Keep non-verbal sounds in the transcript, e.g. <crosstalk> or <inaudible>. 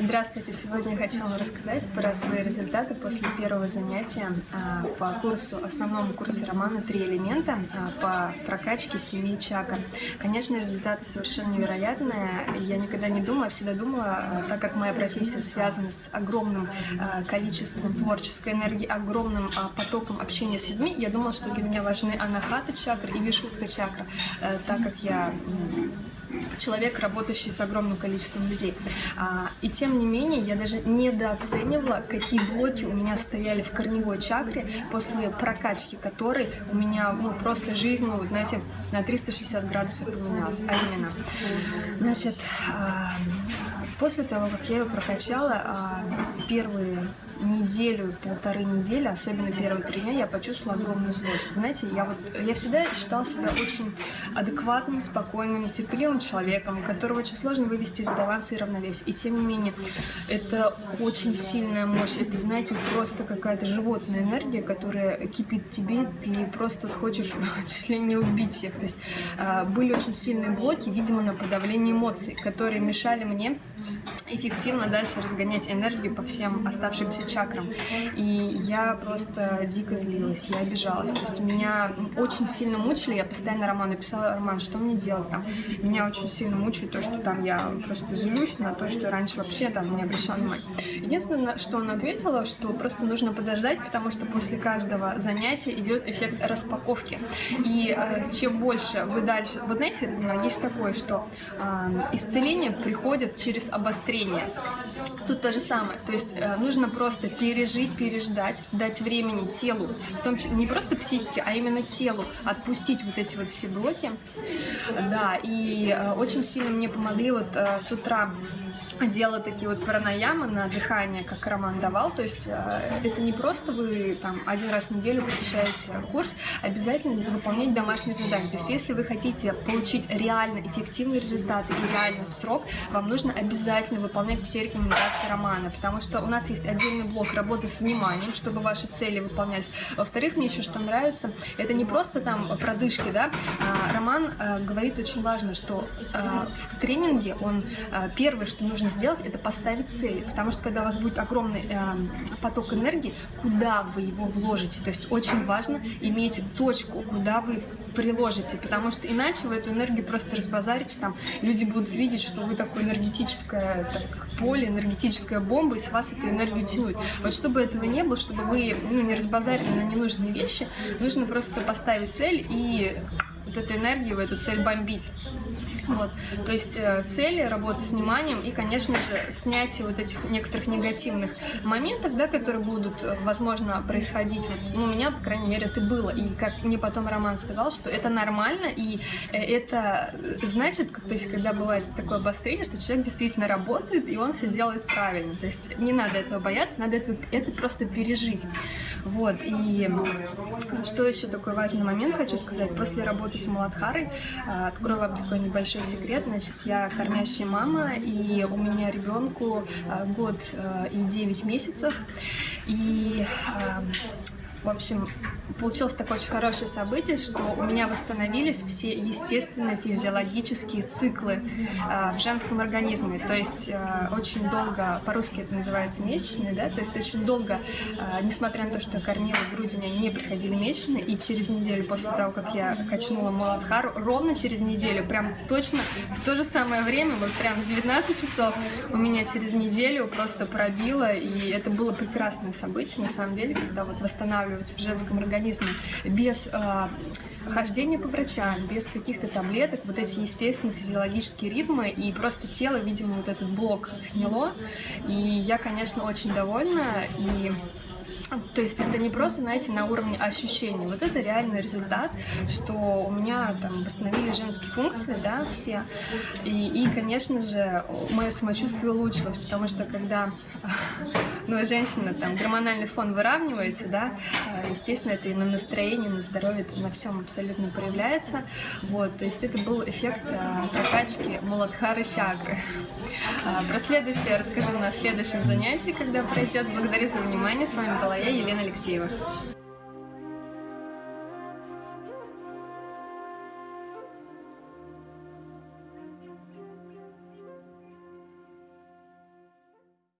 Здравствуйте! Сегодня я хочу вам рассказать про свои результаты после первого занятия а, по курсу, основному курсу романа «Три элемента» а, по прокачке семи чакр. Конечно, результаты совершенно невероятные. Я никогда не думала, всегда думала, а, так как моя профессия связана с огромным количеством творческой энергии, огромным потоком общения с людьми, я думала, что для меня важны анахата чакры и вишутха чакра, так как я человек, работающий с огромным количеством людей. А, и тем не менее, я даже недооценивала, какие блоки у меня стояли в корневой чакре после прокачки которой у меня ну, просто жизнь, ну, знаете, на 360 градусов поменялась. А именно, значит, а, после того, как я ее прокачала, а, первые неделю, полторы недели, особенно первые три дня, я почувствовала огромную злость. Знаете, я вот я всегда считала себя очень адекватным, спокойным, терпеливым человеком, которого очень сложно вывести из баланса и равновесия. И тем не менее, это очень сильная мощь. Это, знаете, просто какая-то животная энергия, которая кипит тебе, ты просто вот хочешь <laughs> чуть ли не убить всех. То есть э, были очень сильные блоки, видимо, на подавление эмоций, которые мешали мне эффективно дальше разгонять энергию по всем оставшимся чакрам. И я просто дико злилась, я обижалась. То есть меня очень сильно мучили, я постоянно Роману писала, Роман, что мне делать там? Меня очень сильно мучает то, что там я просто злюсь на то, что раньше вообще там не обращала внимания. Единственное, что она ответила, что просто нужно подождать, потому что после каждого занятия идет эффект распаковки. И э, чем больше вы дальше... Вот знаете, есть такое, что э, исцеление приходит через обострение. Тут то же самое. То есть э, нужно просто пережить, переждать, дать времени телу, в том числе не просто психике, а именно телу, отпустить вот эти вот все блоки. Да, и э, очень сильно мне помогли вот э, с утра делала такие вот пранаямы на дыхание, как Роман давал. То есть э, это не просто вы там один раз в неделю посещаете курс, обязательно выполнять домашние задания. То есть если вы хотите получить реально эффективный результат и реально в срок, вам нужно обязательно выполнять все рекомендации Романа, потому что у нас есть отдельный блок работы с вниманием, чтобы ваши цели выполнялись. Во-вторых, мне еще что нравится, это не просто там продышки, да, а Роман э, говорит очень важно, что э, в тренинге он первое, что нужно сделать, это поставить цели, потому что когда у вас будет огромный э, поток энергии, куда вы его вложите, то есть очень важно иметь точку, куда вы приложите, потому что иначе вы эту энергию просто разбазарите, там люди будут видеть, что вы такое энергетическое так, поле, энергетическая бомба, и с вас эту энергию тянуть. Вот чтобы этого не было, чтобы вы ну, не разбазарили на ненужные вещи, нужно просто поставить цель и вот эту энергию в эту цель бомбить. Вот. То есть э, цели, работа с вниманием и, конечно же, снятие вот этих некоторых негативных моментов, да, которые будут, э, возможно, происходить. Вот, ну, у меня, по крайней мере, это было. И как мне потом Роман сказал, что это нормально, и э, это значит, то есть, когда бывает такое обострение, что человек действительно работает, и он все делает правильно. То есть не надо этого бояться, надо это, это просто пережить. Вот. И что еще такой важный момент хочу сказать. После работы с Маладхарой открою вам такой небольшой большой секрет. Значит, я кормящая мама, и у меня ребенку э, год э, и 9 месяцев. И э, в общем, получилось такое очень хорошее событие, что у меня восстановились все естественные физиологические циклы э, в женском организме. То есть э, очень долго, по-русски это называется месячные, да, то есть очень долго, э, несмотря на то, что кормила грудь, у меня не приходили месячные, и через неделю после того, как я качнула Муладхару, ровно через неделю, прям точно в то же самое время, вот прям в 19 часов у меня через неделю просто пробило, и это было прекрасное событие, на самом деле, когда вот восстанавливаться в женском организме без э, хождения по врачам, без каких-то таблеток, вот эти естественные физиологические ритмы, и просто тело, видимо, вот этот блок сняло, и я, конечно, очень довольна, и то есть это не просто, знаете, на уровне ощущений. Вот это реальный результат, что у меня там восстановили женские функции, да, все. И, и конечно же, мое самочувствие улучшилось, потому что когда <laughs> ну, женщина, там, гормональный фон выравнивается, да, естественно, это и на настроении, на здоровье, это на всем абсолютно проявляется. Вот, то есть это был эффект а, прокачки Муладхары чакры. А, про следующее расскажу на следующем занятии, когда пройдет. Благодарю за внимание. С вами была я, Елена Алексеева.